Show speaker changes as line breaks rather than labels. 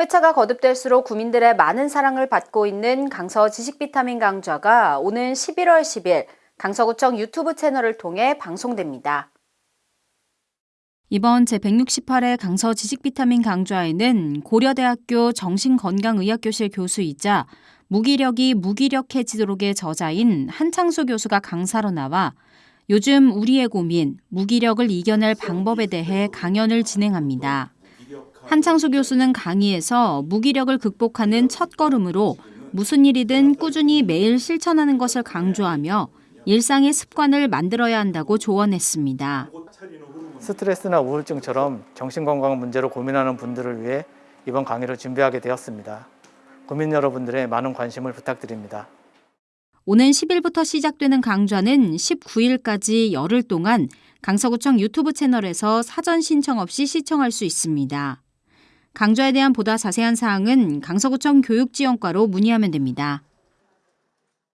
회차가 거듭될수록 국민들의 많은 사랑을 받고 있는 강서 지식비타민 강좌가 오는 11월 10일 강서구청 유튜브 채널을 통해 방송됩니다. 이번 제168회 강서 지식비타민 강좌에는 고려대학교 정신건강의학교실 교수이자 무기력이 무기력해지도록의 저자인 한창수 교수가 강사로 나와 요즘 우리의 고민, 무기력을 이겨낼 방법에 대해 강연을 진행합니다. 한창수 교수는 강의에서 무기력을 극복하는 첫 걸음으로 무슨 일이든 꾸준히 매일 실천하는 것을 강조하며 일상의 습관을 만들어야 한다고 조언했습니다.
스트레스나 우울증처럼 정신건강 문제로 고민하는 분들을 위해 이번 강의를 준비하게 되었습니다. 국민 여러분들의 많은 관심을 부탁드립니다.
오는 10일부터 시작되는 강좌는 19일까지 열흘 동안 강서구청 유튜브 채널에서 사전 신청 없이 시청할 수 있습니다. 강좌에 대한 보다 자세한 사항은 강서구청 교육지원과로 문의하면 됩니다.